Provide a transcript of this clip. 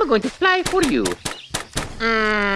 I'm going to fly for you. Mm.